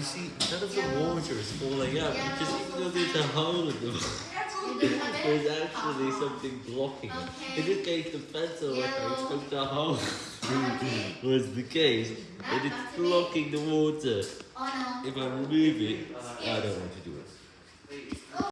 you see, none of the water is falling out because even though there's a hole in the there's actually something blocking it. In this case, the pencil, like I expect the hole. was the case, and it's blocking the water. If I remove it, I don't want to do it.